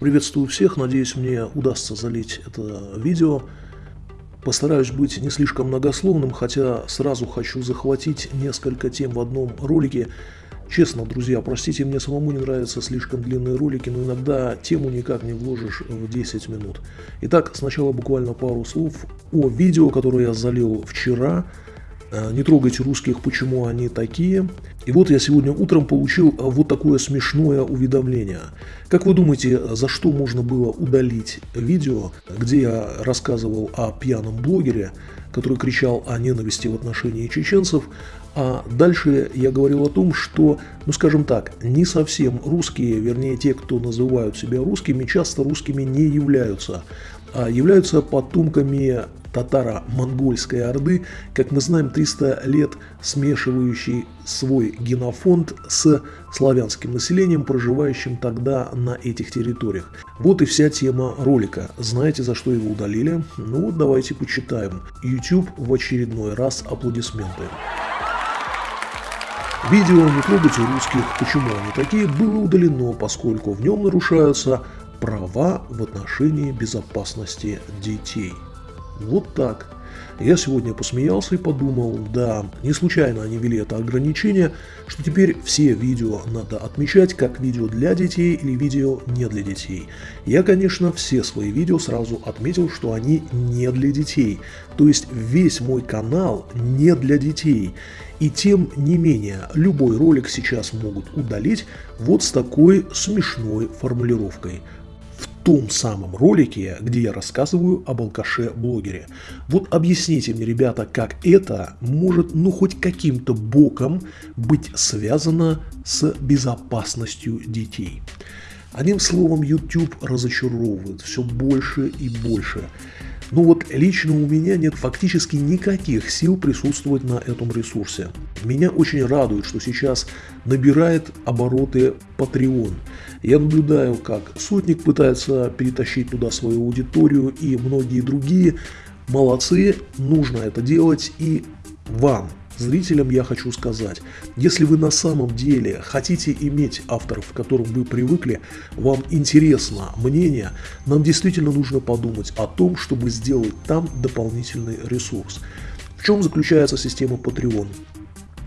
Приветствую всех, надеюсь мне удастся залить это видео. Постараюсь быть не слишком многословным, хотя сразу хочу захватить несколько тем в одном ролике. Честно, друзья, простите, мне самому не нравятся слишком длинные ролики, но иногда тему никак не вложишь в 10 минут. Итак, сначала буквально пару слов о видео, которое я залил вчера. Э, не трогайте русских, почему они такие. И вот я сегодня утром получил вот такое смешное уведомление. Как вы думаете, за что можно было удалить видео, где я рассказывал о пьяном блогере, который кричал о ненависти в отношении чеченцев, а дальше я говорил о том, что, ну скажем так, не совсем русские, вернее те, кто называют себя русскими, часто русскими не являются, являются потомками татаро-монгольской орды, как мы знаем, 300 лет смешивающий свой генофонд с славянским населением, проживающим тогда на этих территориях. Вот и вся тема ролика. Знаете, за что его удалили? Ну вот давайте почитаем. YouTube в очередной раз аплодисменты. Видео «Не трогайте русских, почему они такие» было удалено, поскольку в нем нарушаются права в отношении безопасности детей. Вот так. Я сегодня посмеялся и подумал, да, не случайно они ввели это ограничение, что теперь все видео надо отмечать как видео для детей или видео не для детей. Я, конечно, все свои видео сразу отметил, что они не для детей. То есть весь мой канал не для детей. И тем не менее, любой ролик сейчас могут удалить вот с такой смешной формулировкой – том самом ролике, где я рассказываю об алкаше-блогере. Вот объясните мне, ребята, как это может, ну, хоть каким-то боком быть связано с безопасностью детей. Одним словом, YouTube разочаровывает все больше и больше. Но вот лично у меня нет фактически никаких сил присутствовать на этом ресурсе. Меня очень радует, что сейчас набирает обороты Patreon. Я наблюдаю, как Сотник пытается перетащить туда свою аудиторию и многие другие. Молодцы, нужно это делать и вам, Зрителям я хочу сказать, если вы на самом деле хотите иметь авторов, к которым вы привыкли, вам интересно мнение, нам действительно нужно подумать о том, чтобы сделать там дополнительный ресурс. В чем заключается система Patreon?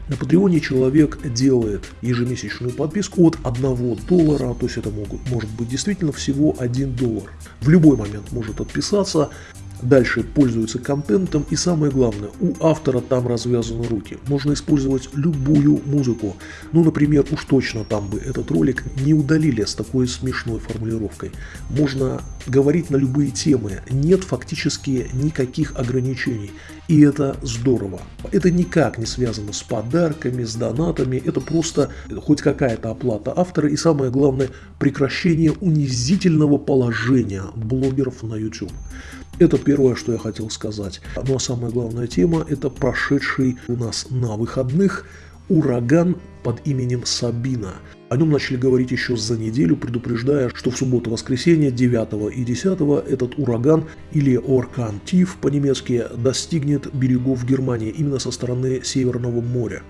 На Патреоне человек делает ежемесячную подписку от 1 доллара, то есть это могут, может быть действительно всего 1 доллар. В любой момент может отписаться, Дальше пользуются контентом и самое главное, у автора там развязаны руки. Можно использовать любую музыку. Ну, например, уж точно там бы этот ролик не удалили с такой смешной формулировкой. Можно говорить на любые темы, нет фактически никаких ограничений. И это здорово. Это никак не связано с подарками, с донатами, это просто хоть какая-то оплата автора и самое главное прекращение унизительного положения блогеров на YouTube. Это первое, что я хотел сказать. Ну а самая главная тема – это прошедший у нас на выходных ураган под именем Сабина. О нем начали говорить еще за неделю, предупреждая, что в субботу-воскресенье 9 и 10 этот ураган или Оркан Тиф по-немецки достигнет берегов Германии именно со стороны Северного моря.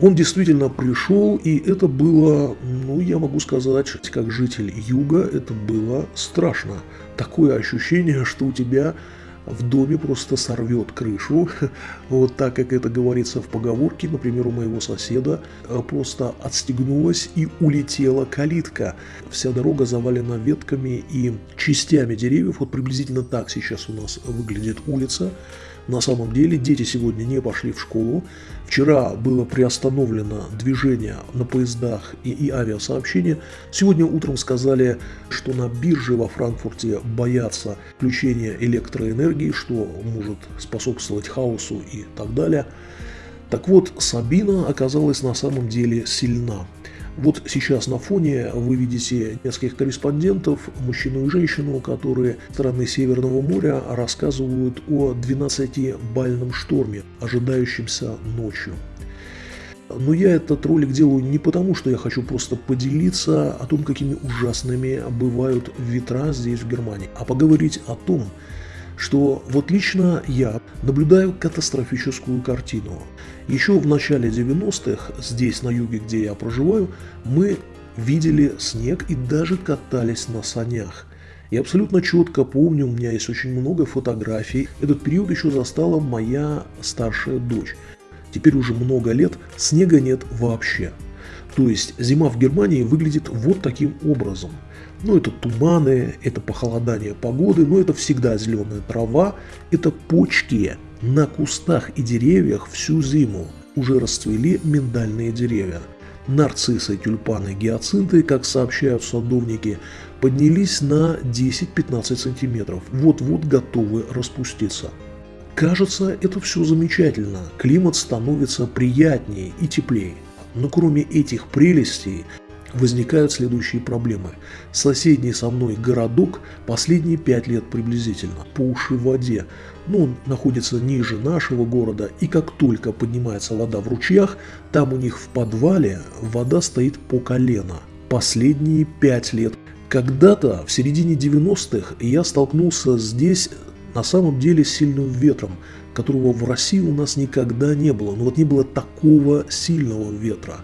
Он действительно пришел, и это было, ну, я могу сказать, как житель юга, это было страшно. Такое ощущение, что у тебя в доме просто сорвет крышу, вот так, как это говорится в поговорке, например, у моего соседа э, просто отстегнулась и улетела калитка. Вся дорога завалена ветками и частями деревьев, вот приблизительно так сейчас у нас выглядит улица. На самом деле дети сегодня не пошли в школу. Вчера было приостановлено движение на поездах и, и авиасообщение. Сегодня утром сказали, что на бирже во Франкфурте боятся включения электроэнергии, что может способствовать хаосу и так далее. Так вот, Сабина оказалась на самом деле сильна. Вот сейчас на фоне вы видите нескольких корреспондентов, мужчину и женщину, которые страны Северного моря рассказывают о 12-бальном шторме, ожидающемся ночью. Но я этот ролик делаю не потому, что я хочу просто поделиться о том, какими ужасными бывают ветра здесь в Германии, а поговорить о том, что вот лично я наблюдаю катастрофическую картину. Еще в начале 90-х, здесь на юге, где я проживаю, мы видели снег и даже катались на санях. Я абсолютно четко помню, у меня есть очень много фотографий. Этот период еще застала моя старшая дочь. Теперь уже много лет снега нет вообще. То есть зима в Германии выглядит вот таким образом. Ну, это туманы, это похолодание погоды, но это всегда зеленая трава, это почки на кустах и деревьях всю зиму. Уже расцвели миндальные деревья. Нарциссы, тюльпаны, гиацинты, как сообщают садовники, поднялись на 10-15 сантиметров, вот-вот готовы распуститься. Кажется, это все замечательно, климат становится приятнее и теплее. Но кроме этих прелестей, возникают следующие проблемы. Соседний со мной городок последние пять лет приблизительно по уши в воде. Но ну, он находится ниже нашего города, и как только поднимается вода в ручьях, там у них в подвале вода стоит по колено. Последние пять лет. Когда-то в середине 90-х я столкнулся здесь на самом деле с сильным ветром, которого в России у нас никогда не было. Но вот не было такого сильного ветра.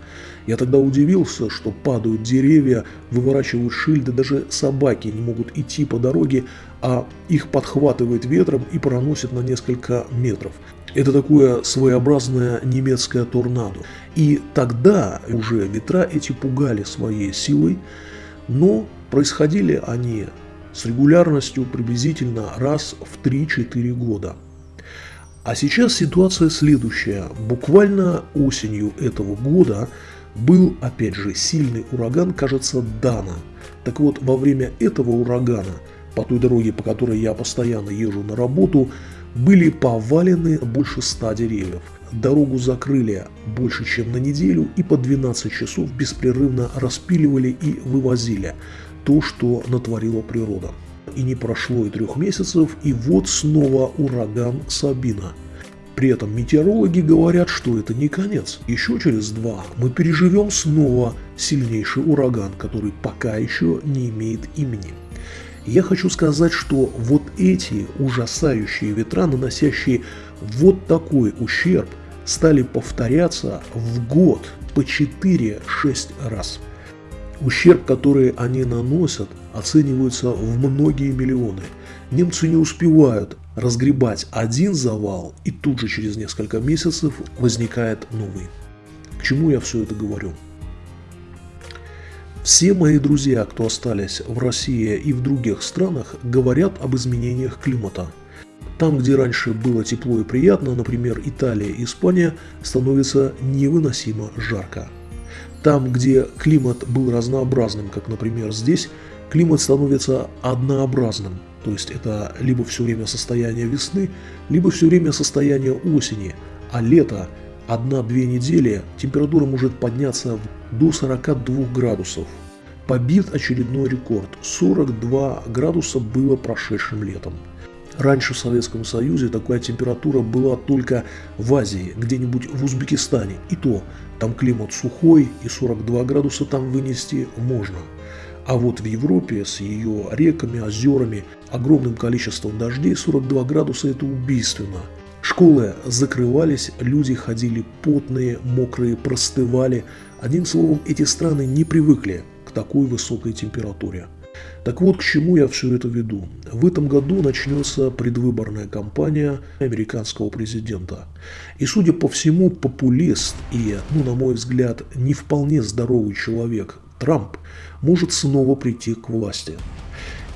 Я тогда удивился, что падают деревья, выворачивают шильды, даже собаки не могут идти по дороге, а их подхватывает ветром и проносит на несколько метров. Это такое своеобразное немецкое торнадо. И тогда уже ветра эти пугали своей силой, но происходили они с регулярностью приблизительно раз в 3-4 года. А сейчас ситуация следующая. Буквально осенью этого года был, опять же, сильный ураган, кажется, Дана. Так вот, во время этого урагана, по той дороге, по которой я постоянно езжу на работу, были повалены больше ста деревьев. Дорогу закрыли больше, чем на неделю и по 12 часов беспрерывно распиливали и вывозили то, что натворила природа. И не прошло и трех месяцев, и вот снова ураган Сабина – при этом метеорологи говорят, что это не конец. Еще через два мы переживем снова сильнейший ураган, который пока еще не имеет имени. Я хочу сказать, что вот эти ужасающие ветра, наносящие вот такой ущерб, стали повторяться в год по 4-6 раз. Ущерб, который они наносят, оценивается в многие миллионы. Немцы не успевают разгребать один завал, и тут же через несколько месяцев возникает новый. К чему я все это говорю? Все мои друзья, кто остались в России и в других странах, говорят об изменениях климата. Там, где раньше было тепло и приятно, например, Италия и Испания, становится невыносимо жарко. Там, где климат был разнообразным, как, например, здесь, климат становится однообразным – то есть это либо все время состояние весны, либо все время состояние осени, а лето одна-две недели температура может подняться до 42 градусов. Побит очередной рекорд – 42 градуса было прошедшим летом. Раньше в Советском Союзе такая температура была только в Азии, где-нибудь в Узбекистане. И то, там климат сухой, и 42 градуса там вынести можно. А вот в Европе с ее реками, озерами, огромным количеством дождей 42 градуса это убийственно. Школы закрывались, люди ходили потные, мокрые, простывали. Одним словом, эти страны не привыкли к такой высокой температуре. Так вот, к чему я все это веду. В этом году начнется предвыборная кампания американского президента. И, судя по всему, популист и, ну, на мой взгляд, не вполне здоровый человек Трамп может снова прийти к власти.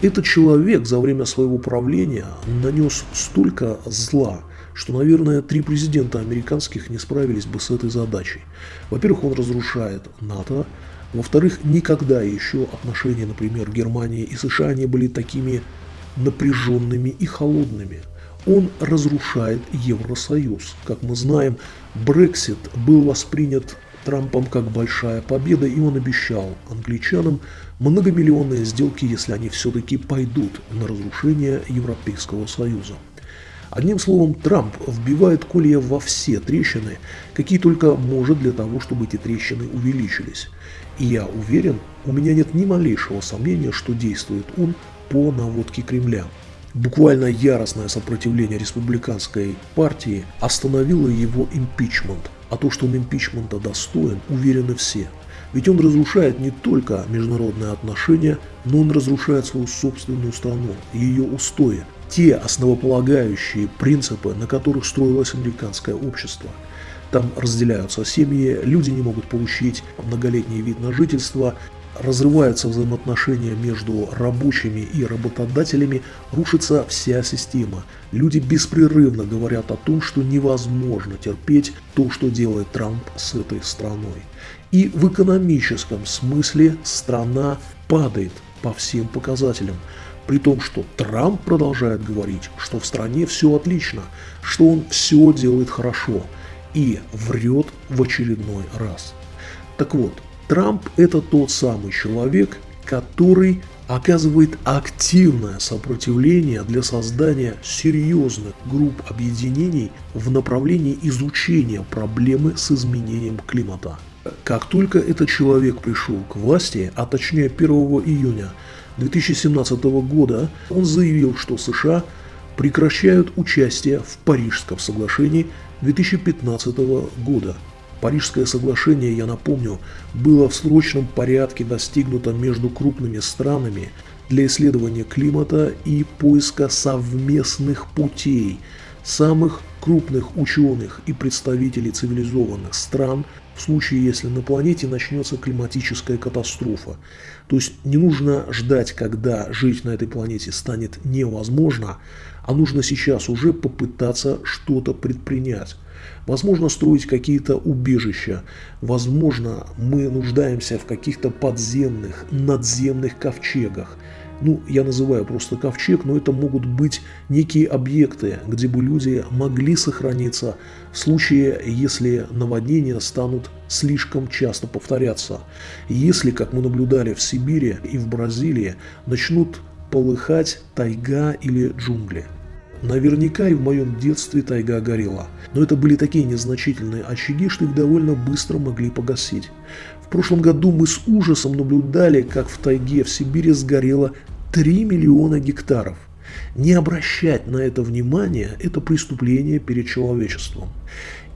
Этот человек за время своего правления нанес столько зла, что, наверное, три президента американских не справились бы с этой задачей. Во-первых, он разрушает НАТО. Во-вторых, никогда еще отношения, например, Германии и США не были такими напряженными и холодными. Он разрушает Евросоюз. Как мы знаем, Брексит был воспринят Трампом как большая победа, и он обещал англичанам многомиллионные сделки, если они все-таки пойдут на разрушение Европейского Союза. Одним словом, Трамп вбивает колья во все трещины, какие только может для того, чтобы эти трещины увеличились. И я уверен, у меня нет ни малейшего сомнения, что действует он по наводке Кремля. Буквально яростное сопротивление республиканской партии остановило его импичмент, а то, что он импичмента достоин, уверены все. Ведь он разрушает не только международные отношения, но он разрушает свою собственную страну, ее устои, те основополагающие принципы, на которых строилось американское общество. Там разделяются семьи, люди не могут получить многолетний вид на жительство, разрываются взаимоотношения между рабочими и работодателями, рушится вся система. Люди беспрерывно говорят о том, что невозможно терпеть то, что делает Трамп с этой страной. И в экономическом смысле страна падает по всем показателям. При том, что Трамп продолжает говорить, что в стране все отлично, что он все делает хорошо и врет в очередной раз. Так вот, Трамп – это тот самый человек, который оказывает активное сопротивление для создания серьезных групп объединений в направлении изучения проблемы с изменением климата. Как только этот человек пришел к власти, а точнее 1 июня 2017 года, он заявил, что США прекращают участие в Парижском соглашении 2015 года – Парижское соглашение, я напомню, было в срочном порядке достигнуто между крупными странами для исследования климата и поиска совместных путей самых крупных ученых и представителей цивилизованных стран в случае, если на планете начнется климатическая катастрофа. То есть не нужно ждать, когда жить на этой планете станет невозможно, а нужно сейчас уже попытаться что-то предпринять. Возможно, строить какие-то убежища. Возможно, мы нуждаемся в каких-то подземных, надземных ковчегах. Ну, я называю просто ковчег, но это могут быть некие объекты, где бы люди могли сохраниться в случае, если наводнения станут слишком часто повторяться. Если, как мы наблюдали в Сибири и в Бразилии, начнут полыхать тайга или джунгли. Наверняка и в моем детстве тайга горела, но это были такие незначительные очаги, что их довольно быстро могли погасить. В прошлом году мы с ужасом наблюдали, как в тайге в Сибири сгорело 3 миллиона гектаров. Не обращать на это внимание – это преступление перед человечеством.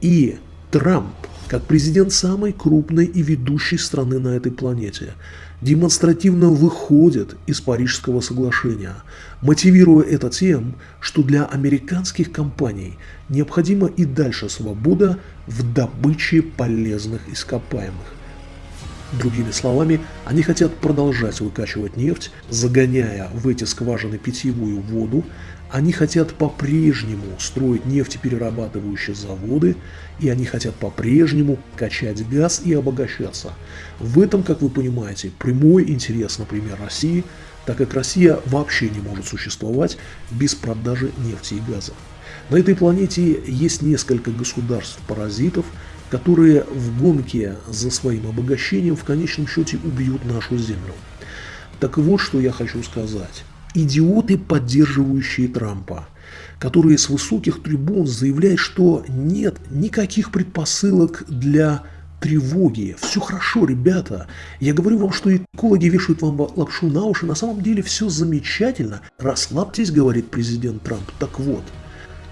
И Трамп, как президент самой крупной и ведущей страны на этой планете, демонстративно выходит из Парижского соглашения, мотивируя это тем, что для американских компаний необходима и дальше свобода в добыче полезных ископаемых. Другими словами, они хотят продолжать выкачивать нефть, загоняя в эти скважины питьевую воду, они хотят по-прежнему строить нефтеперерабатывающие заводы, и они хотят по-прежнему качать газ и обогащаться. В этом, как вы понимаете, прямой интерес, например, России, так как Россия вообще не может существовать без продажи нефти и газа. На этой планете есть несколько государств-паразитов, которые в гонке за своим обогащением в конечном счете убьют нашу Землю. Так вот, что я хочу сказать идиоты, поддерживающие Трампа, которые с высоких трибун заявляют, что нет никаких предпосылок для тревоги. Все хорошо, ребята. Я говорю вам, что экологи вешают вам лапшу на уши. На самом деле все замечательно. Расслабьтесь, говорит президент Трамп. Так вот,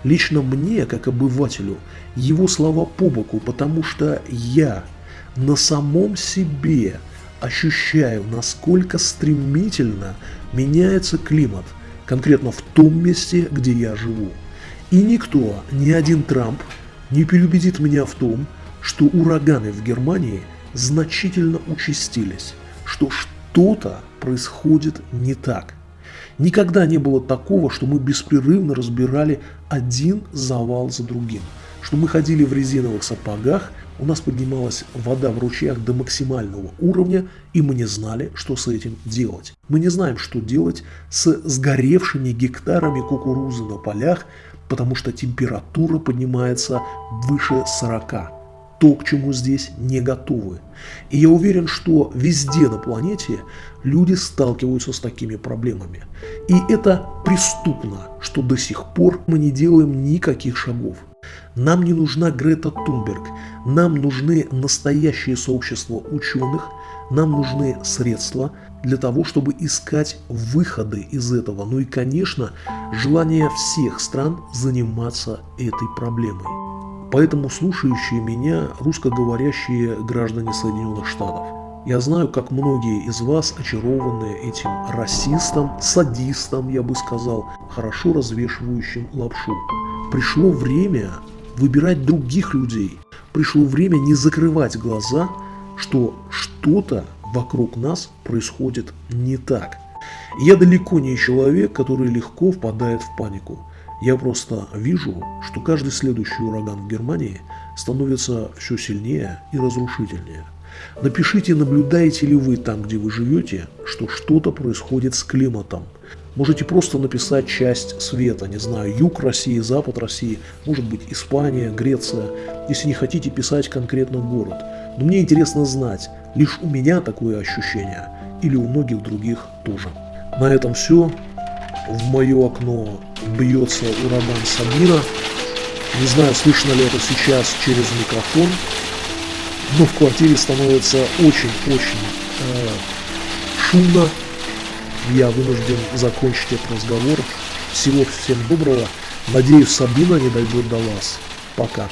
лично мне, как обывателю, его слова по боку, потому что я на самом себе ощущаю, насколько стремительно меняется климат, конкретно в том месте, где я живу. И никто, ни один Трамп, не переубедит меня в том, что ураганы в Германии значительно участились, что что-то происходит не так. Никогда не было такого, что мы беспрерывно разбирали один завал за другим, что мы ходили в резиновых сапогах, у нас поднималась вода в ручьях до максимального уровня, и мы не знали, что с этим делать. Мы не знаем, что делать с сгоревшими гектарами кукурузы на полях, потому что температура поднимается выше 40. То, к чему здесь не готовы. И я уверен, что везде на планете люди сталкиваются с такими проблемами. И это преступно, что до сих пор мы не делаем никаких шагов. Нам не нужна Грета Тунберг, нам нужны настоящие сообщества ученых, нам нужны средства для того, чтобы искать выходы из этого. Ну и, конечно, желание всех стран заниматься этой проблемой. Поэтому слушающие меня русскоговорящие граждане Соединенных Штатов, Я знаю, как многие из вас очарованы этим расистом, садистом, я бы сказал, хорошо развешивающим лапшу. Пришло время выбирать других людей. Пришло время не закрывать глаза, что что-то вокруг нас происходит не так. Я далеко не человек, который легко впадает в панику. Я просто вижу, что каждый следующий ураган в Германии становится все сильнее и разрушительнее. Напишите, наблюдаете ли вы там, где вы живете, что что-то происходит с климатом. Можете просто написать часть света, не знаю, юг России, запад России, может быть Испания, Греция, если не хотите писать конкретно город. Но мне интересно знать, лишь у меня такое ощущение или у многих других тоже. На этом все. В мое окно бьется ураган Самира. Не знаю, слышно ли это сейчас через микрофон, но в квартире становится очень-очень э, шумно. Я вынужден закончить этот разговор. Всего всем доброго. Надеюсь, Сабина не дойдет до вас. Пока.